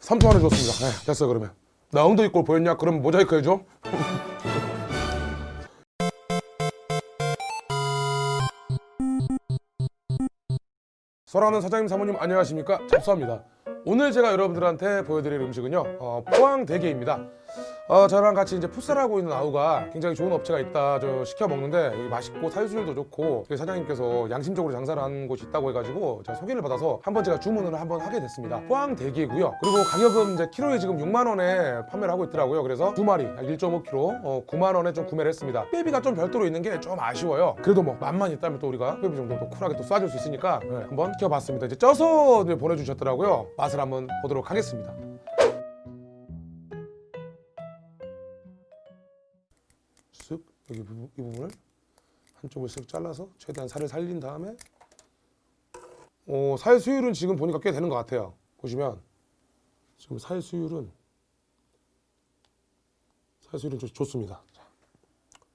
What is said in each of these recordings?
3초 안에 줬습니다. 네, 됐어 그러면. 나 엉덩이 꼴 보였냐? 그럼 모자이크 해줘. 설아는 사장님 사모님 안녕하십니까? 잡수합니다. 오늘 제가 여러분들한테 보여드릴 음식은요 어, 포항 대게입니다. 어, 저랑 같이 이제 풋살하고 있는 아우가 굉장히 좋은 업체가 있다. 저 시켜 먹는데 여기 맛있고 사유수율도 좋고 여기 사장님께서 양심적으로 장사를 하는 곳이 있다고 해가지고 제가 소개를 받아서 한 번 제가 주문을 한 번 하게 됐습니다. 포항 대게고요. 그리고 가격은 이제 키로에 지금 6만 원에 판매를 하고 있더라고요. 그래서 두 마리 1.5kg 어, 9만 원에 좀 구매를 했습니다. 빼비가 좀 별도로 있는 게 좀 아쉬워요. 그래도 뭐 맛만 있다면 또 우리가 빼비 정도 또 쿨하게 또 쏴줄 수 있으니까 네, 한번 시켜봤습니다. 이제 쪄서 보내주셨더라고요. 맛을 한번 보도록 하겠습니다 여기 이 부분을 한쪽을 쓱 잘라서 최대한 살을 살린 다음에 어, 살 수율은 지금 보니까 꽤 되는 것 같아요. 보시면 지금 살 수율은 살 수율은 좋, 좋습니다. 자,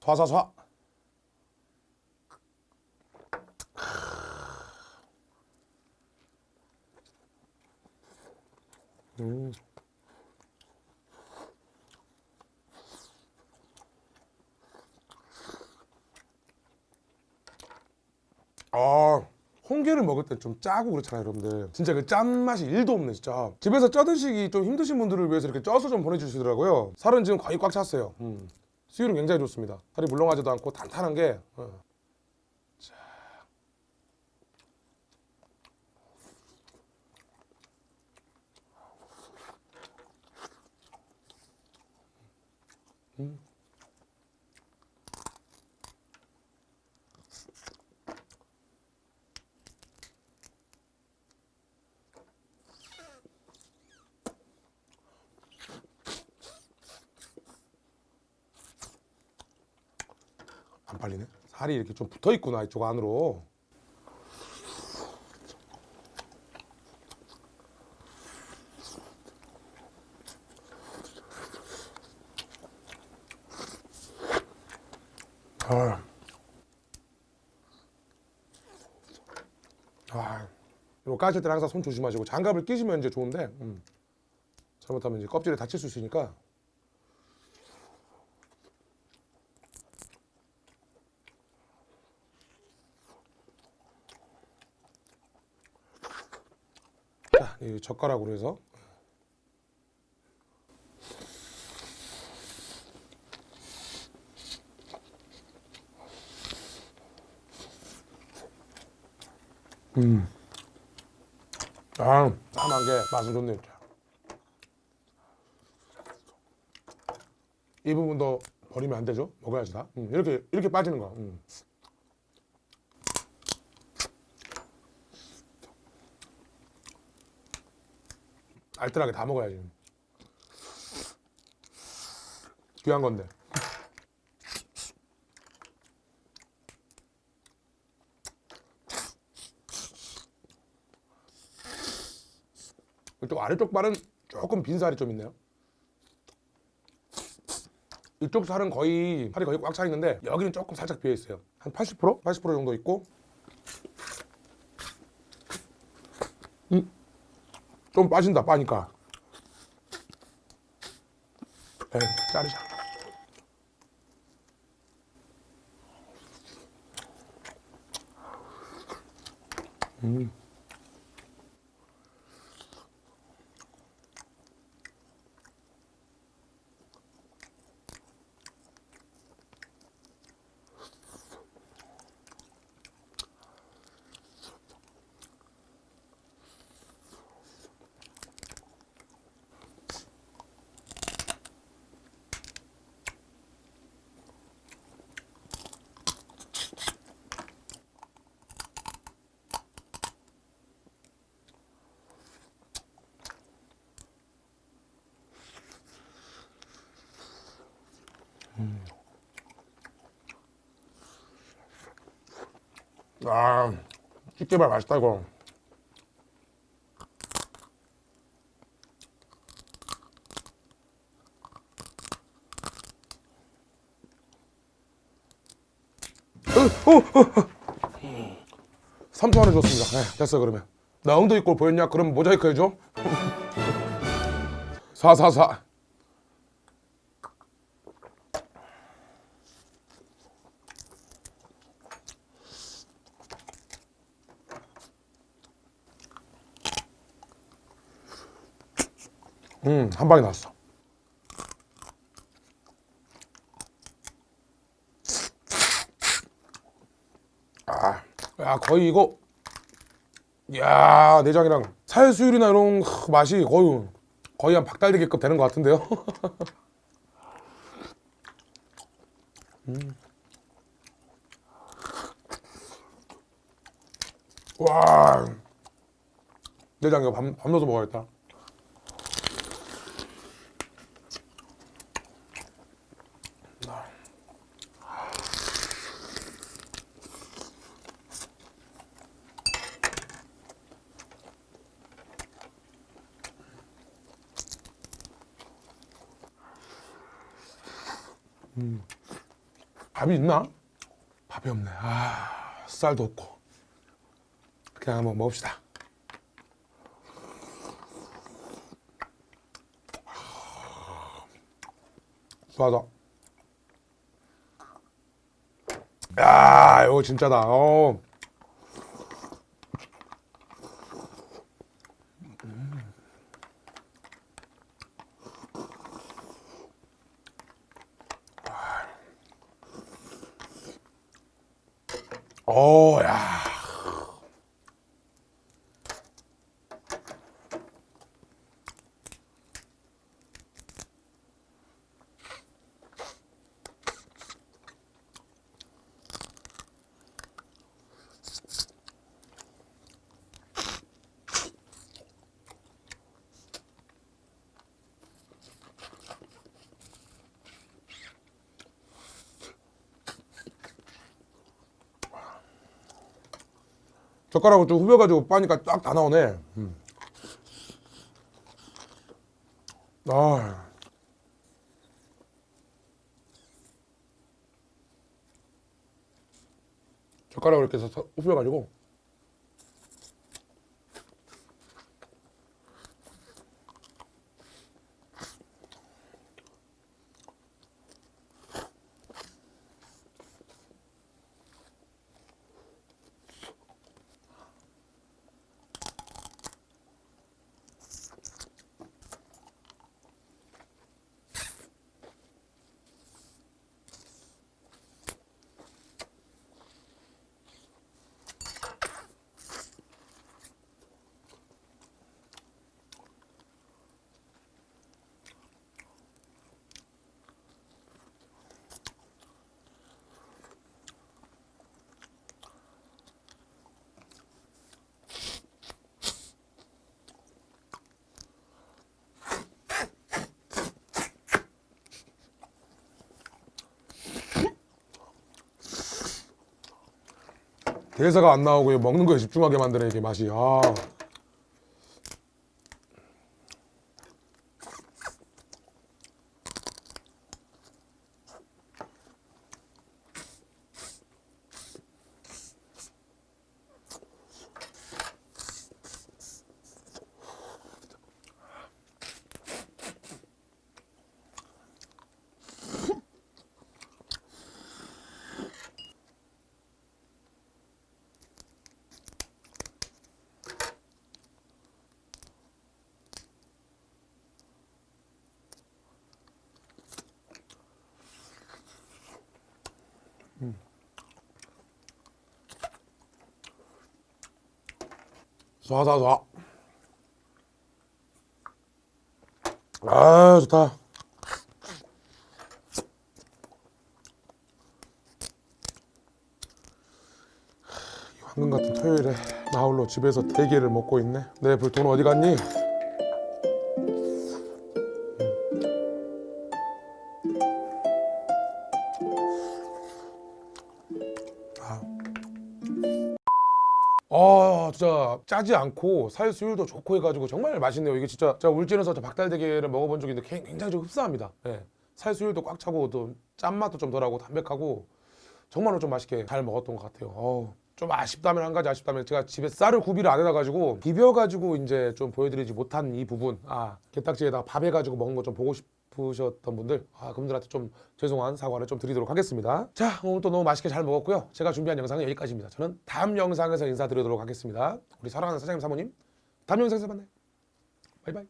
좌사좌 음. 아 홍게를 먹을 때 좀 짜고 그렇잖아요 여러분들 진짜 그 짠맛이 1도 없네 진짜 집에서 쪄 드시기 좀 힘드신 분들을 위해서 이렇게 쪄서 좀 보내주시더라고요 살은 지금 거의 꽉 찼어요 음. 수율은 굉장히 좋습니다 살이 물렁하지도 않고 탄탄한 게 어. 자. 음. 안 팔리네. 살이 이렇게 좀 붙어 있구나 이쪽 안으로. 아. 아. 이거 까실 때는 항상 손 조심하시고 장갑을 끼시면 이제 좋은데 음. 잘못하면 이제 껍질에 다칠 수 있으니까 젓가락으로 해서 음. 아, 땀한 게 맛은 좋네 진짜. 이 부분도 버리면 안 되죠? 먹어야지 다. 음, 이렇게 이렇게 빠지는 거. 음. 알뜰하게 다 먹어야지. 귀한 건데. 이쪽 아래쪽 발은 조금 빈 살이 좀 있네요. 이쪽 살은 거의 살이 거의 꽉 차 있는데 여기는 조금 살짝 비어 있어요. 한 80%? 80% 정도 있고. 좀 빠진다 빠니까 에이 자르자 음. 아, 집게발 맛있다 이거. 어, 어, 어, 어. 3초 안에 줬습니다. 네, 됐어 그러면. 나 엉덩이 꼴 보였냐? 그럼 모자이크 해줘. 444. 음, 한 방에 나왔어. 아, 야, 거의 이거, 야, 내장이랑 살수율이나 이런 크, 맛이 거의, 거의 한 박달대기급 되는 것 같은데요? 음. 와, 내장 이거 밥, 밥 넣어서 먹어야겠다. 밥이 있나? 밥이 없네. 아, 쌀도 없고. 그냥 한번 먹읍시다. 좋아다. 야, 이거 진짜다. 어. 어, 젓가락을 좀 후벼가지고 빠니까 딱 다 나오네. 음. 아. 젓가락을 이렇게 후벼가지고. 대사가 안 나오고 먹는 거에 집중하게 만드는 이게 맛이. 아. 쏴쏴쏴. 아 좋다. 이 황금 같은 토요일에 나 홀로 집에서 대게를 먹고 있네. 내 불돈 어디 갔니? 진짜 짜지 않고 살 수율도 좋고 해가지고 정말 맛있네요 이게 진짜 제가 울진에서 저 박달대게를 먹어본 적이 있는데 굉- 굉장히 좀 흡사합니다 예. 살 수율도 꽉 차고 또 짠맛도 좀 덜하고 담백하고 정말로 좀 맛있게 잘 먹었던 것 같아요 어우. 좀 아쉽다면 한 가지 아쉽다면 제가 집에 쌀을 구비를 안 해놔가지고 비벼가지고 이제 좀 보여드리지 못한 이 부분 아 게딱지에다가 밥 해가지고 먹은 거 좀 보고 싶 으셨던 분들 아 그분들한테 좀 죄송한 사과를 좀 드리도록 하겠습니다. 자 오늘 또 너무 맛있게 잘 먹었고요. 제가 준비한 영상은 여기까지입니다. 저는 다음 영상에서 인사드리도록 하겠습니다. 우리 사랑하는 사장님 사모님 다음 영상에서 만나요. 바이바이